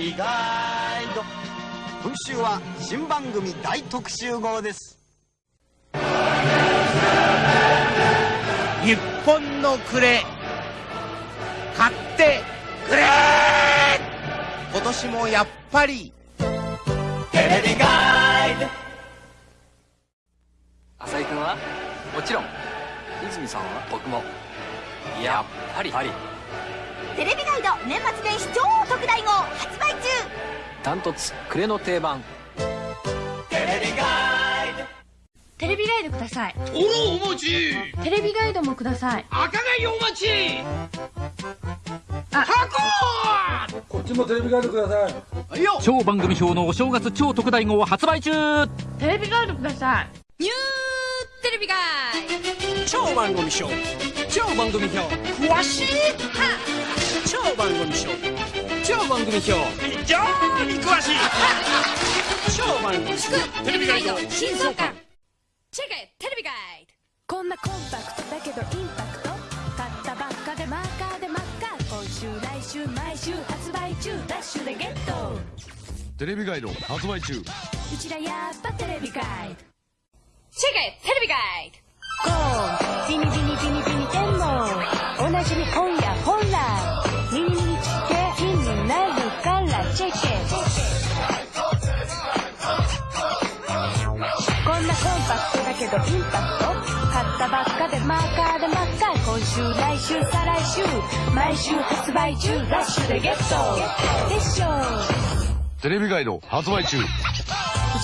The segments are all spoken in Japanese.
ビガイド。今週は新番組大特集号です。日本の暮れ。買ってくれ。今年もやっぱり。テレビガイド。浅井君は？もちろん。泉さんは？僕も。やっぱりテレビガイド年末年始超特大号発売中。ダントツ暮れの定番。テレビガイド。テレビガイドください。おろお待ち。テレビガイドもください。赤貝お待ち。あ。箱！こっちもテレビガイドください。はいよ。超番組表のお正月超特大号発売中。テレビガイドください。ニューテレビガイ超番組表。超番組表。詳しい超番組表超番組表非常に詳しい。超番組表テレビガイド。新装刊チェケテレビガイこんなコンパクトだけどインパクト。買ったばっかでマーカーで真っ赤今週来週毎週発売中。ダッシュでゲット。テレビガイド発売中。うちらやっぱテレビガイド。チェケテレビガイゴー。ビニビニビニビニ天皇おなじみ今夜本来からチェケこんなコンパクトだけどインパクト買ったばっかでマーカーで真っ赤今週来週再来週毎週発売中ダッシュでゲットでしょテレビガイド発売中う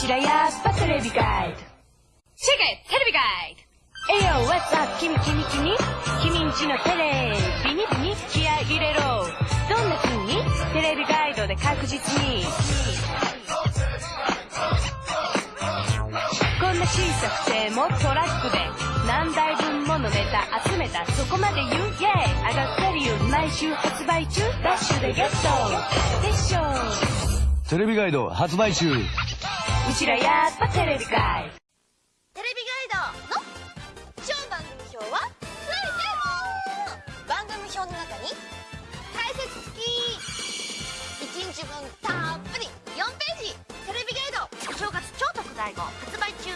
ちらやっぱテレビガイドチェケテレビガイえよ、What's up? 君君君君んちのテレビにビに気合確実にこんな小さくてもトラックで何台分ものネタ集めたそこまで言うイェーイ上がってるよ毎週発売中ダッシュでゲットでしょテレビガイド発売中う。ちらやっぱテレビガイテレビガイドの超番組表はついてる番組表の中にき1日分たっぷり4ページ。テレビガイド。お正月超特大号。発売中。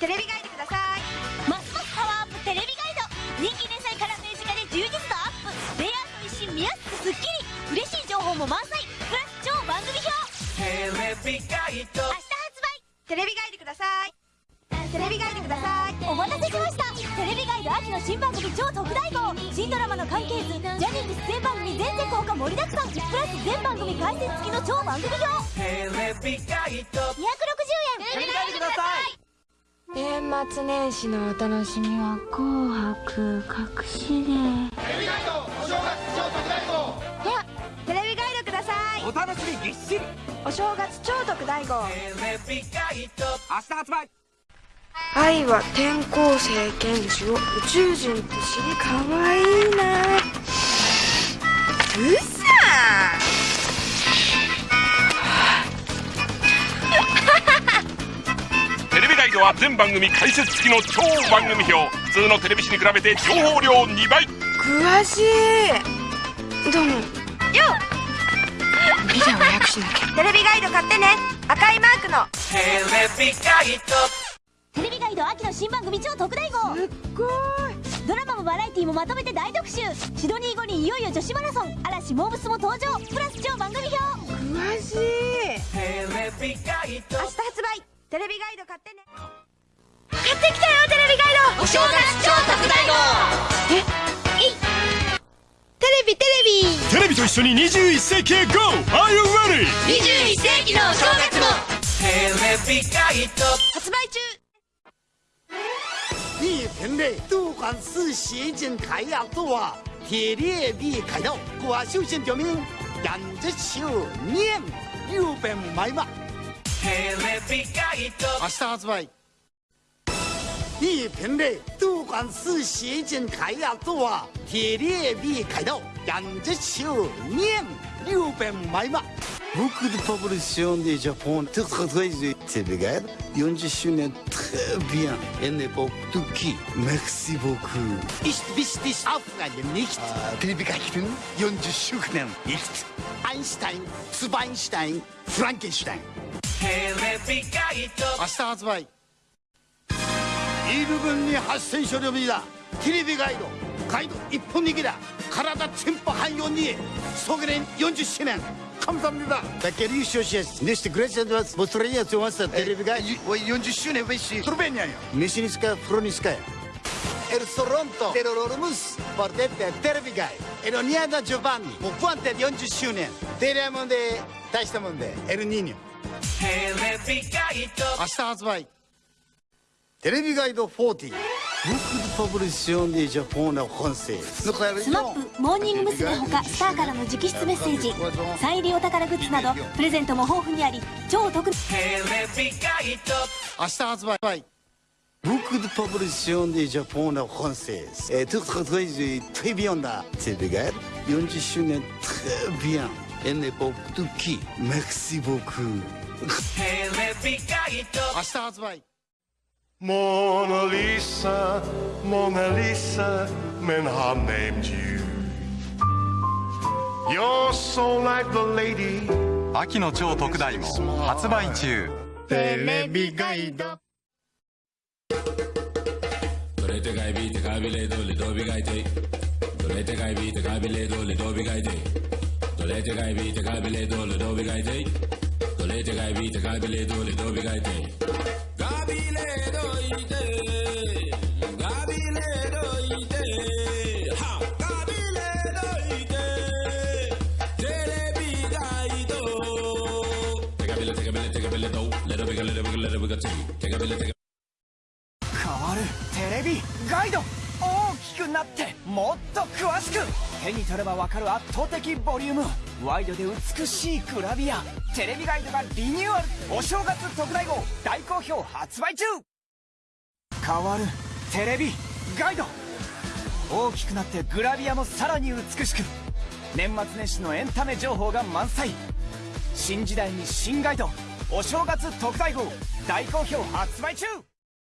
テレビガイドください。ますますパワーアップテレビガイド。人気連載からページ化で充実度アップ。レイアウト一新見やすくすっきり。嬉しい情報も満載。プラス超番組表。テレビガイド明日発売テレビガイドくださいテレビガイドください。お待たせしました。テレビガイド秋の新番組超特大号。新ドラマの関係図ジャニーズ出演番組全世効果盛りだくさん。プラス全番組解説付きの超番組表テレビガイド260円テレビガイドください。年末年始のお楽しみは紅白隠しでではテレビガイドくださいお楽しみぎっしり。お正月超特大号。テレビガイド明日発売愛は転校生剣士を宇宙人と知りかわいいな。うさ テレビガイドは全番組解説付きの超番組表。普通のテレビ誌に比べて情報量2倍。詳しい。どうも。よビデオ早くしなきゃ。テレビガイド買ってね。赤いマークの。テレビガイドガイド秋の新番組超特大号。すっごい。ドラマもバラエティもまとめて大特集。シドニー後にいよいよ女子マラソン。嵐モーブスも登場。プラス超番組表。詳しい。テレビガイド。明日発売。テレビガイド買ってね。買ってきたよテレビガイド。お正月超特大号。え？いテレビテレビ。テレビと一緒に21世紀へ GO! Are you ready? 21世紀のお正月もテレビガイド発売中地平类都管是协进开呀做啊，铁列币开头瓜修仙条命，人这修念又被埋嘛。明日発売。地平类都管是协进开呀做啊，铁列币开头人这修念又被埋嘛。僕のパブリッションでジャポン、特撮会議、テレビが40周年 bien, une époque Turquie. Merci beaucoup. İşte bist dich aufgegangen, nicht? Telebikakitin 40 Schuchnen, nicht? Einstein, Zweinstein, Frankenstein. 明日発売イール分に8000書両日だテレビガイドガイド一本力だ体全部汎用に総合連40周年 감사합니다 백개리 유쇼시에스 니스트 그레센드 모스트레이어 좋았어 TV가 연주 신행 왜시 트루베냐요 미시니스카 프로니스카요 El Sorronto Terrororumus Portete Tervigai Eroniada Giovanni Mufuante di Onju Shunen Telemonde Taishtamonde El Niño 明日発売テレビガイド40 Beaucoup de publication de Japon en français スマップモーニング娘。ほかスターからの直筆メッセージサイン入りお宝グッズなどプレゼントも豊富にあり超お得明日発売 Beaucoup de publication de Japon en français Et tout très très très bien là TV Guide 40周年 très bien époque de qui Merci beaucoup 明日発売 Mona Lisa, メンハムネームジュー。よ have named you. You're so like the lady. 秋の超特大も発売中テレビガイドどれてがいびいてかびれどれどびがいてどれてがいびいてかびれどれどびがいてどれてービびいてかびれどれどびがいてどれてーいびーてかびれどれどびイいて変わるテ。レビガイド大きくなってもっと詳しく手に取ればわかる圧倒的ボリュームワイドで美しいグラビアテレビガイドがリニューアルお正月特大号大好評発売中。変わるテレビガイド。大きくなってグラビアもさらに美しく。年末年始のエンタメ情報が満載。新時代に新ガイドお正月特大号大好評発売中。